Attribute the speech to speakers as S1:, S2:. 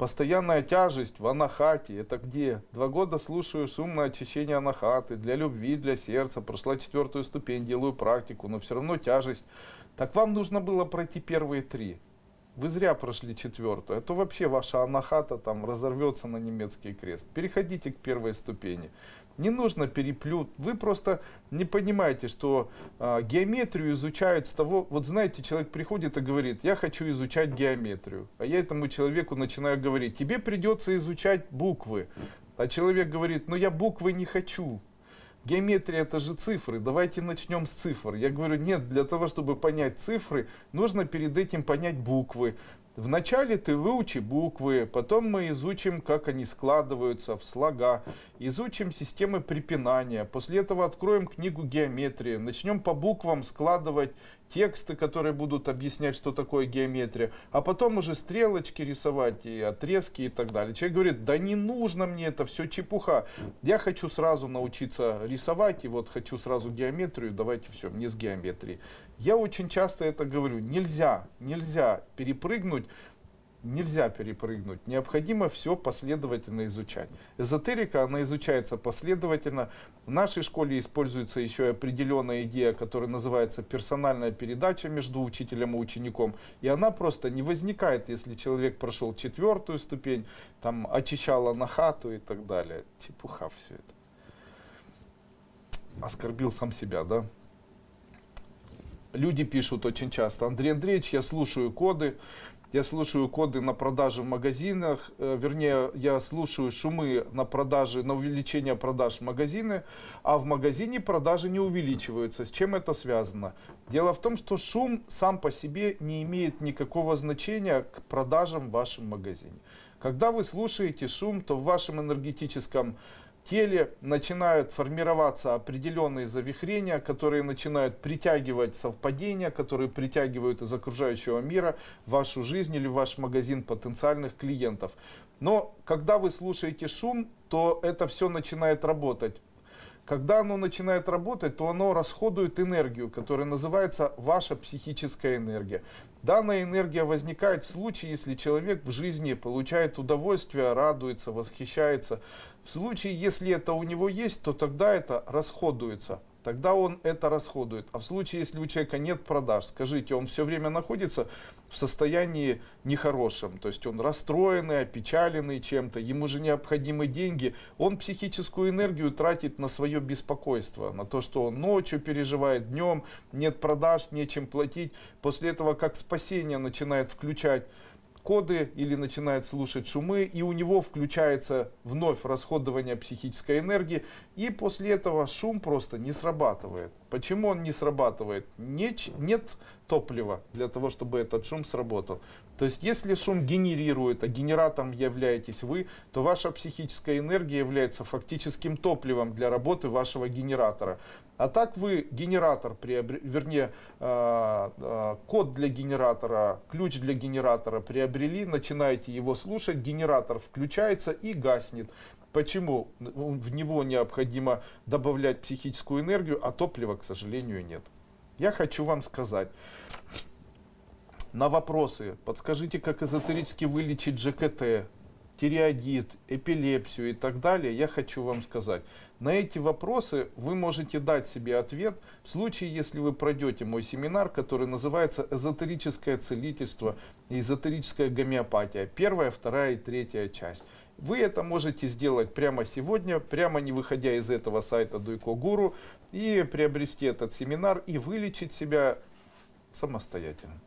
S1: Постоянная тяжесть в анахате, это где? Два года слушаю шумное очищение анахаты, для любви, для сердца, прошла четвертую ступень, делаю практику, но все равно тяжесть. Так вам нужно было пройти первые три. Вы зря прошли четвертую, а то вообще ваша анахата там разорвется на немецкий крест. Переходите к первой ступени. Не нужно переплют. Вы просто не понимаете, что э, геометрию изучают с того... Вот знаете, человек приходит и говорит, я хочу изучать геометрию. А я этому человеку начинаю говорить, тебе придется изучать буквы. А человек говорит, ну я буквы не хочу. Геометрия это же цифры, давайте начнем с цифр. Я говорю, нет, для того, чтобы понять цифры, нужно перед этим понять буквы. Вначале ты выучи буквы, потом мы изучим, как они складываются в слога, изучим системы препинания, после этого откроем книгу геометрии, начнем по буквам складывать тексты, которые будут объяснять, что такое геометрия, а потом уже стрелочки рисовать и отрезки и так далее. Человек говорит, да не нужно мне это, все чепуха, я хочу сразу научиться рисовать, и вот хочу сразу геометрию, давайте все, мне с геометрией. Я очень часто это говорю, нельзя, нельзя перепрыгнуть, нельзя перепрыгнуть, необходимо все последовательно изучать. Эзотерика, она изучается последовательно. В нашей школе используется еще определенная идея, которая называется персональная передача между учителем и учеником. И она просто не возникает, если человек прошел четвертую ступень, там очищала на хату и так далее. Чепуха все это. Оскорбил сам себя, да? люди пишут очень часто, Андрей Андреевич, я слушаю коды, я слушаю коды на продажи в магазинах, э, вернее, я слушаю шумы на продажи, на увеличение продаж в магазины, а в магазине продажи не увеличиваются. С чем это связано? Дело в том, что шум сам по себе не имеет никакого значения к продажам в вашем магазине. Когда вы слушаете шум, то в вашем энергетическом теле начинают формироваться определенные завихрения, которые начинают притягивать совпадения, которые притягивают из окружающего мира вашу жизнь или ваш магазин потенциальных клиентов. Но когда вы слушаете шум, то это все начинает работать. Когда оно начинает работать, то оно расходует энергию, которая называется ваша психическая энергия. Данная энергия возникает в случае, если человек в жизни получает удовольствие, радуется, восхищается. В случае, если это у него есть, то тогда это расходуется. Тогда он это расходует. А в случае, если у человека нет продаж, скажите, он все время находится в состоянии нехорошем. То есть он расстроенный, опечаленный чем-то, ему же необходимы деньги. Он психическую энергию тратит на свое беспокойство, на то, что он ночью переживает, днем нет продаж, нечем платить. После этого как спасение начинает включать коды или начинает слушать шумы, и у него включается вновь расходование психической энергии, и после этого шум просто не срабатывает. Почему он не срабатывает? Нет, нет топлива для того, чтобы этот шум сработал. То есть, если шум генерирует, а генератором являетесь вы, то ваша психическая энергия является фактическим топливом для работы вашего генератора. А так вы генератор, приобр... вернее, э, э, код для генератора, ключ для генератора приобрели, начинаете его слушать, генератор включается и гаснет. Почему? В него необходимо добавлять психическую энергию, а топлива, к сожалению, нет. Я хочу вам сказать, на вопросы, подскажите, как эзотерически вылечить ЖКТ, тиреоидит, эпилепсию и так далее, я хочу вам сказать. На эти вопросы вы можете дать себе ответ в случае, если вы пройдете мой семинар, который называется «Эзотерическое целительство и эзотерическая гомеопатия». Первая, вторая и третья часть. Вы это можете сделать прямо сегодня, прямо не выходя из этого сайта Дуйко Гуру, и приобрести этот семинар и вылечить себя самостоятельно.